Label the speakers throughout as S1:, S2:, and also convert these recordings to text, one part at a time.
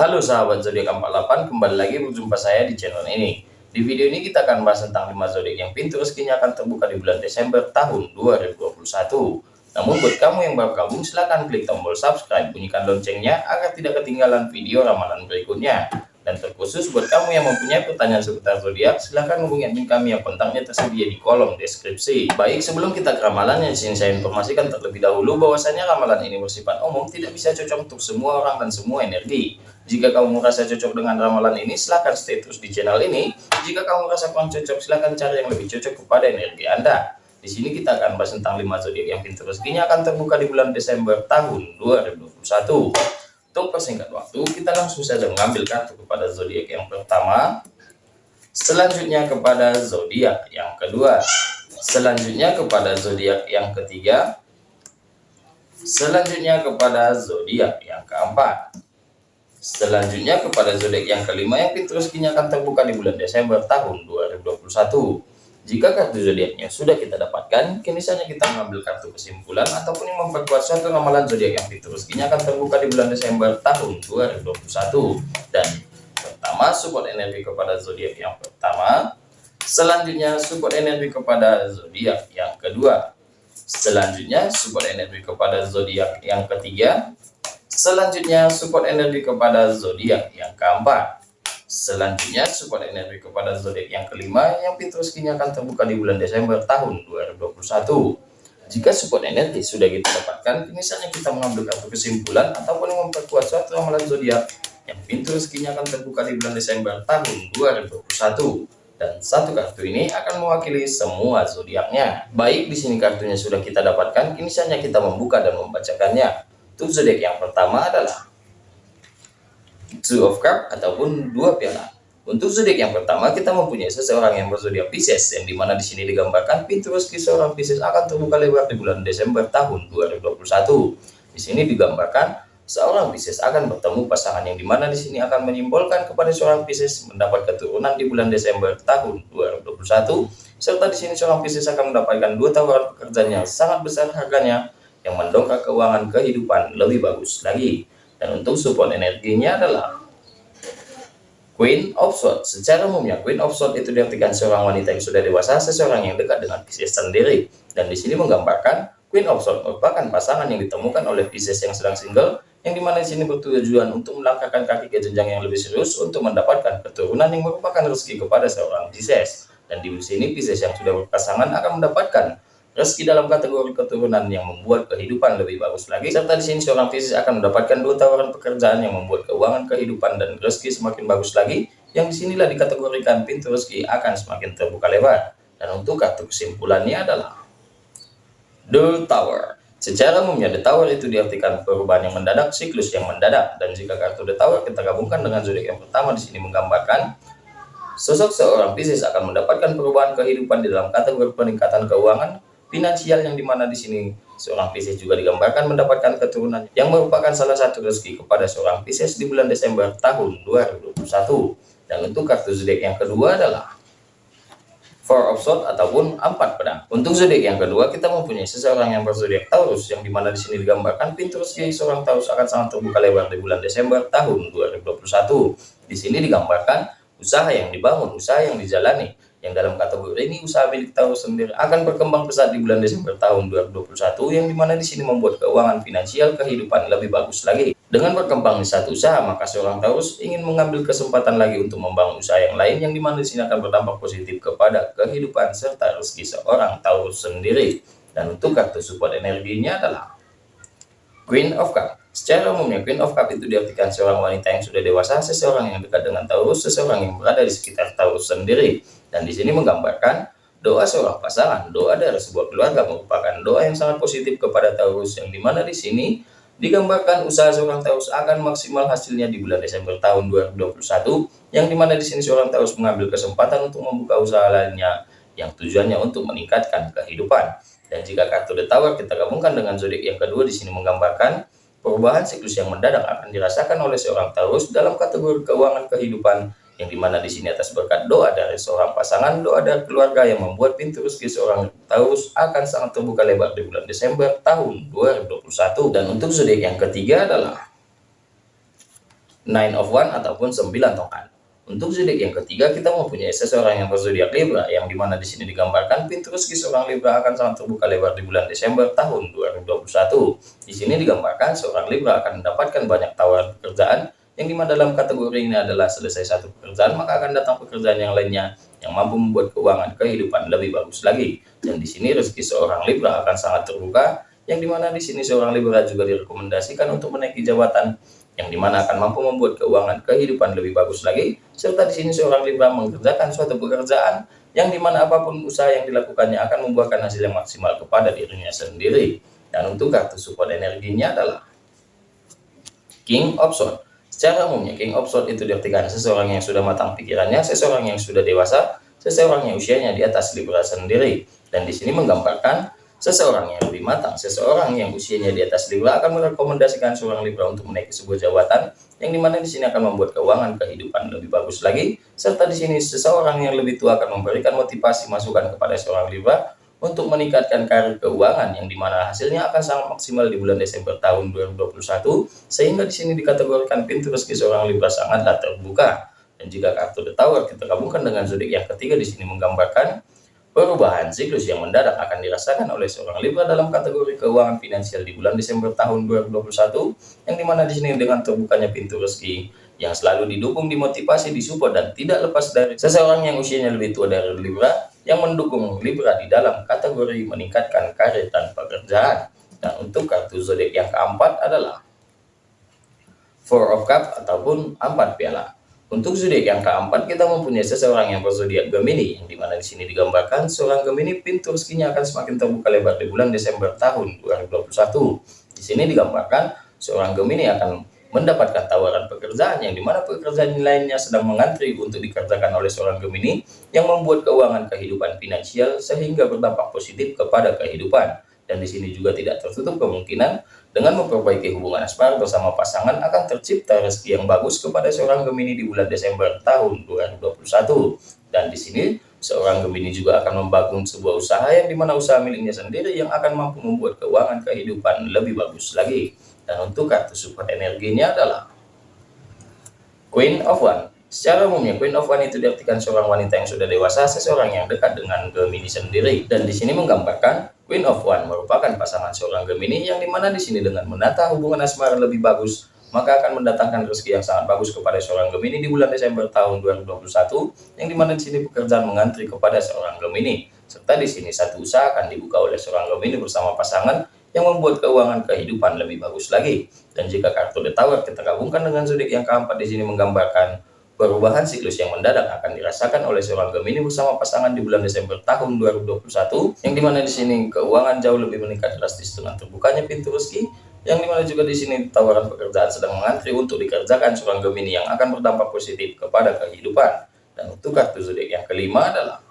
S1: Halo sahabat zodiak 48, kembali lagi berjumpa saya di channel ini. Di video ini kita akan bahas tentang 5 zodiak yang pintu rezekinya akan terbuka di bulan Desember tahun 2021. Namun buat kamu yang baru gabung silahkan klik tombol subscribe, bunyikan loncengnya agar tidak ketinggalan video ramalan berikutnya. Dan terkhusus buat kamu yang mempunyai pertanyaan seputar zodiak, silahkan hubungi admin kami yang kontaknya tersedia di kolom deskripsi. Baik, sebelum kita ke ramalan yang ingin saya informasikan terlebih dahulu bahwasanya ramalan ini bersifat umum, tidak bisa cocok untuk semua orang dan semua energi. Jika kamu merasa cocok dengan ramalan ini, silahkan stay terus di channel ini. Jika kamu merasa kurang cocok, silahkan cari yang lebih cocok kepada energi Anda. Di sini kita akan bahas tentang 5 zodiak yang pintu rezekinya akan terbuka di bulan Desember tahun 2021. Untuk persingkat waktu, kita langsung saja mengambil kartu kepada zodiak yang pertama, selanjutnya kepada zodiak yang kedua, selanjutnya kepada zodiak yang ketiga, selanjutnya kepada zodiak yang keempat, selanjutnya kepada zodiak yang kelima yang pintu rezekinya akan terbuka di bulan Desember tahun 2021. Jika kartu zodiaknya sudah kita dapatkan, kini saatnya kita mengambil kartu kesimpulan ataupun yang memperkuat suatu ramalan zodiak yang fitur rezekinya akan terbuka di bulan Desember tahun 2021. Dan pertama, support energi kepada zodiak yang pertama. Selanjutnya, support energi kepada zodiak yang kedua. Selanjutnya, support energi kepada zodiak yang ketiga. Selanjutnya, support energi kepada zodiak yang keempat. Selanjutnya, support energi kepada zodiak yang kelima yang pintu rezekinya akan terbuka di bulan Desember tahun 2021. Jika support energi sudah kita dapatkan, misalnya kita mengambil kartu kesimpulan ataupun memperkuat suatu ramalan zodiak yang pintu rezekinya akan terbuka di bulan Desember tahun 2021 dan satu kartu ini akan mewakili semua zodiaknya. Baik, di sini kartunya sudah kita dapatkan, kini kita membuka dan membacakannya. Untuk zodiak yang pertama adalah two of cup ataupun dua piala. Untuk zodiak yang pertama kita mempunyai seseorang yang berzodiak Pisces yang di mana di sini digambarkan rezeki seorang Pisces akan terbuka lebar di bulan Desember tahun 2021. Di sini digambarkan seorang Pisces akan bertemu pasangan yang di mana di sini akan menyimbolkan kepada seorang Pisces mendapat keturunan di bulan Desember tahun 2021 serta di sini seorang Pisces akan mendapatkan dua tawaran pekerjaan yang sangat besar harganya yang mendongkrak keuangan kehidupan lebih bagus lagi. Dan untuk support energinya adalah Queen of Swords. Secara umumnya Queen of Swords itu diartikan seorang wanita yang sudah dewasa, seseorang yang dekat dengan Pisces sendiri. Dan di sini menggambarkan Queen of Swords merupakan pasangan yang ditemukan oleh Pisces yang sedang single, yang di mana di sini bertujuan untuk melangkahkan kaki ke jenjang yang lebih serius untuk mendapatkan keturunan yang merupakan rezeki kepada seorang Pisces. Dan di sini Pisces yang sudah berpasangan akan mendapatkan Rezeki dalam kategori keturunan yang membuat kehidupan lebih bagus lagi. Serta di sini seorang Pisces akan mendapatkan dua tawaran pekerjaan yang membuat keuangan kehidupan dan rezeki semakin bagus lagi. Yang di sinilah dikategorikan pintu rezeki akan semakin terbuka lebar. Dan untuk kartu kesimpulannya adalah The Tower. Secara umumnya The Tower itu diartikan perubahan yang mendadak, siklus yang mendadak. Dan jika kartu The Tower kita gabungkan dengan zodiak yang pertama di sini menggambarkan sosok seorang Pisces akan mendapatkan perubahan kehidupan di dalam kategori peningkatan keuangan, finansial yang di mana di sini seorang Pisces juga digambarkan mendapatkan keturunan yang merupakan salah satu rezeki kepada seorang Pisces di bulan Desember tahun 2021 dan untuk kartu zodiak yang kedua adalah Four of Swords ataupun empat pedang. Untuk zodiak yang kedua kita mempunyai seseorang yang berzodiak Taurus yang di mana di sini digambarkan pintu rezeki seorang Taurus akan sangat terbuka lebar di bulan Desember tahun 2021. Di sini digambarkan usaha yang dibangun, usaha yang dijalani, yang dalam kategori ini usaha milik Taurus sendiri akan berkembang pesat di bulan Desember tahun 2021 yang di mana di sini membuat keuangan finansial kehidupan lebih bagus lagi. Dengan berkembang di satu usaha, maka seorang Taurus ingin mengambil kesempatan lagi untuk membangun usaha yang lain yang di mana di sini akan berdampak positif kepada kehidupan serta rezeki seorang Taurus sendiri. Dan untuk kartu support energinya adalah Queen of Cup. Secara umumnya, Queen of Cup itu diartikan seorang wanita yang sudah dewasa, seseorang yang dekat dengan Taurus, seseorang yang berada di sekitar Taurus sendiri. Dan di sini menggambarkan doa seorang pasangan, doa dari sebuah keluarga merupakan doa yang sangat positif kepada Taurus, yang di mana di sini digambarkan usaha seorang Taurus akan maksimal hasilnya di bulan Desember tahun 2021, yang di mana di sini seorang Taurus mengambil kesempatan untuk membuka usaha lainnya, yang tujuannya untuk meningkatkan kehidupan. Dan jika kartu The Tower kita gabungkan dengan zodiak yang kedua di sini menggambarkan Perubahan siklus yang mendadak akan dirasakan oleh seorang Taurus dalam kategori keuangan kehidupan yang di mana di sini atas berkat doa dari seorang pasangan, doa dari keluarga yang membuat pintu rezeki seorang Taurus akan sangat terbuka lebar di bulan Desember tahun 2021. Dan untuk zodiak yang ketiga adalah nine of one ataupun sembilan tongkat untuk zodiak yang ketiga kita mempunyai seseorang yang berzodiak Libra yang di mana di sini digambarkan rezeki seorang Libra akan sangat terbuka lebar di bulan Desember tahun 2021. Di sini digambarkan seorang Libra akan mendapatkan banyak tawaran pekerjaan yang di mana dalam kategori ini adalah selesai satu pekerjaan maka akan datang pekerjaan yang lainnya yang mampu membuat keuangan kehidupan lebih bagus lagi. Dan di sini rezeki seorang Libra akan sangat terbuka yang di mana di sini seorang Libra juga direkomendasikan untuk menaiki jabatan yang di mana akan mampu membuat keuangan kehidupan lebih bagus lagi, serta di sini seorang Libra mengerjakan suatu pekerjaan yang di mana apa pun usaha yang dilakukannya akan membuahkan hasil yang maksimal kepada dirinya sendiri. Dan untuk kartu support energinya adalah King of Swords. Secara umumnya King of Swords itu diartikan seseorang yang sudah matang pikirannya, seseorang yang sudah dewasa, seseorang yang usianya di atas Libra sendiri. Dan di sini menggambarkan Seseorang yang lebih matang, seseorang yang usianya di atas Libra akan merekomendasikan seorang Libra untuk menaiki sebuah jabatan yang di mana di sini akan membuat keuangan kehidupan lebih bagus lagi, serta di sini seseorang yang lebih tua akan memberikan motivasi masukan kepada seorang Libra untuk meningkatkan karir keuangan yang di mana hasilnya akan sangat maksimal di bulan Desember tahun 2021 sehingga di sini dikategorikan pintu rezeki seorang Libra sangatlah terbuka. Dan jika kartu The Tower kita gabungkan dengan zodiak yang ketiga di sini menggambarkan Perubahan siklus yang mendadak akan dirasakan oleh seorang Libra dalam kategori keuangan finansial di bulan Desember tahun 2021, yang di mana di sini dengan terbukanya pintu rezeki yang selalu didukung, dimotivasi, disupport, dan tidak lepas dari seseorang yang usianya lebih tua dari Libra, yang mendukung Libra di dalam kategori meningkatkan karir dan pekerjaan. Dan untuk kartu zodiak yang keempat adalah Four of Cup ataupun empat piala. Untuk zodiak yang keempat, kita mempunyai seseorang yang berzodiak Gemini, yang di mana di sini digambarkan seorang Gemini pintu rezekinya akan semakin terbuka lebar di bulan Desember tahun 2021. Di sini digambarkan seorang Gemini akan mendapatkan tawaran pekerjaan yang di mana pekerjaan lainnya sedang mengantri untuk dikerjakan oleh seorang Gemini yang membuat keuangan kehidupan finansial sehingga berdampak positif kepada kehidupan. Dan di sini juga tidak tertutup kemungkinan dengan memperbaiki hubungan asmara bersama pasangan akan tercipta rezeki yang bagus kepada seorang Gemini di bulan Desember tahun 2021. Dan di sini seorang Gemini juga akan membangun sebuah usaha yang di mana usaha miliknya sendiri yang akan mampu membuat keuangan kehidupan lebih bagus lagi. Dan untuk kartu support energinya adalah Queen of One. Secara umumnya Queen of One itu diartikan seorang wanita yang sudah dewasa, seseorang yang dekat dengan Gemini sendiri. Dan di sini menggambarkan Queen of One merupakan pasangan seorang Gemini yang di mana di sini dengan menata hubungan asmara lebih bagus, maka akan mendatangkan rezeki yang sangat bagus kepada seorang Gemini di bulan Desember tahun 2021, yang di mana di sini pekerjaan mengantri kepada seorang Gemini. Serta di sini satu usaha akan dibuka oleh seorang Gemini bersama pasangan yang membuat keuangan kehidupan lebih bagus lagi. Dan jika kartu The kita gabungkan dengan zodiak yang keempat di sini menggambarkan Perubahan siklus yang mendadak akan dirasakan oleh seorang Gemini bersama pasangan di bulan Desember tahun 2021, yang di mana di sini keuangan jauh lebih meningkat drastis dengan terbukanya pintu rezeki, yang di mana juga di sini tawaran pekerjaan sedang mengantri untuk dikerjakan seorang Gemini yang akan berdampak positif kepada kehidupan. Dan untuk kartu zodiak yang kelima adalah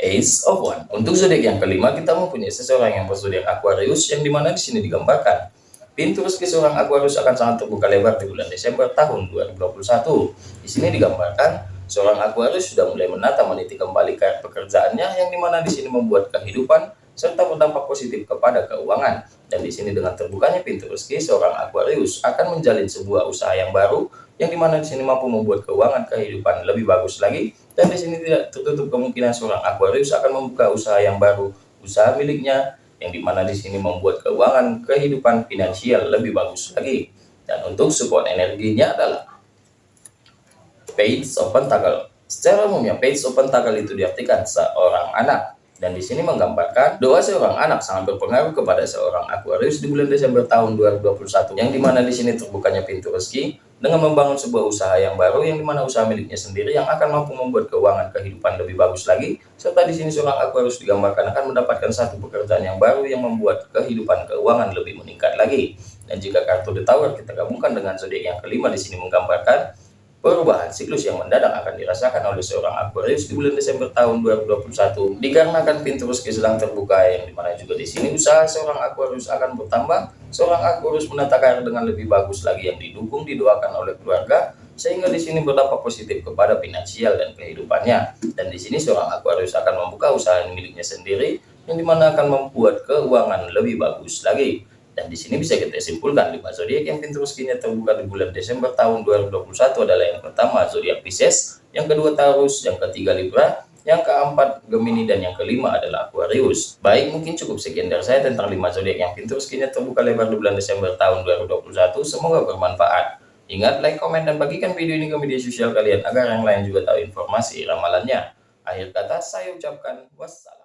S1: Ace of One. Untuk zodiak yang kelima kita mempunyai seseorang yang berzodiak Aquarius yang di mana di sini digambarkan Pintu rezeki seorang Aquarius akan sangat terbuka lebar di bulan Desember tahun 2021. Di sini digambarkan seorang Aquarius sudah mulai menata meniti kembali pekerjaannya yang di mana di sini membuat kehidupan serta berdampak positif kepada keuangan. Dan di sini dengan terbukanya pintu rezeki seorang Aquarius akan menjalin sebuah usaha yang baru yang di mana di sini mampu membuat keuangan kehidupan lebih bagus lagi. Dan di sini tidak tertutup kemungkinan seorang Aquarius akan membuka usaha yang baru, usaha miliknya yang di mana di sini membuat keuangan kehidupan finansial lebih bagus lagi. Dan untuk support energinya adalah Page of Pentacle. Secara umumnya Page of Pentacle itu diartikan seorang anak dan di sini menggambarkan doa seorang anak sangat berpengaruh kepada seorang Aquarius di bulan Desember tahun 2021 yang di mana di sini terbukanya pintu rezeki dengan membangun sebuah usaha yang baru yang di mana usaha miliknya sendiri yang akan mampu membuat keuangan kehidupan lebih bagus lagi serta di sini seorang Aquarius digambarkan akan mendapatkan satu pekerjaan yang baru yang membuat kehidupan keuangan lebih meningkat lagi dan jika kartu Tower kita gabungkan dengan zodiak yang kelima di sini menggambarkan Perubahan siklus yang mendadak akan dirasakan oleh seorang Aquarius di bulan Desember tahun 2021 dikarenakan pintu rezeki sedang terbuka yang di mana juga di sini usaha seorang Aquarius akan bertambah. Seorang Aquarius menata dengan lebih bagus lagi yang didukung didoakan oleh keluarga sehingga di sini berdampak positif kepada finansial dan kehidupannya. Dan di sini seorang Aquarius akan membuka usaha miliknya sendiri yang di mana akan membuat keuangan lebih bagus lagi. Dan di sini bisa kita simpulkan lima zodiak yang pintu rezekinya terbuka di bulan Desember tahun 2021 adalah yang pertama zodiak Pisces, yang kedua Taurus, yang ketiga Libra, yang keempat Gemini dan yang kelima adalah Aquarius. Baik, mungkin cukup sekian dari saya tentang lima zodiak yang pintu rezekinya terbuka lebar di bulan Desember tahun 2021. Semoga bermanfaat. Ingat like, komen, dan bagikan video ini ke media sosial kalian agar yang lain juga tahu informasi ramalannya. Akhir kata saya ucapkan wassalam.